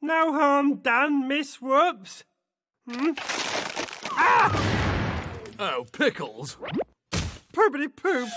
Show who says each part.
Speaker 1: No harm done, Miss Whoops. Hmm? Ah!
Speaker 2: Oh, pickles.
Speaker 1: Poopity poop.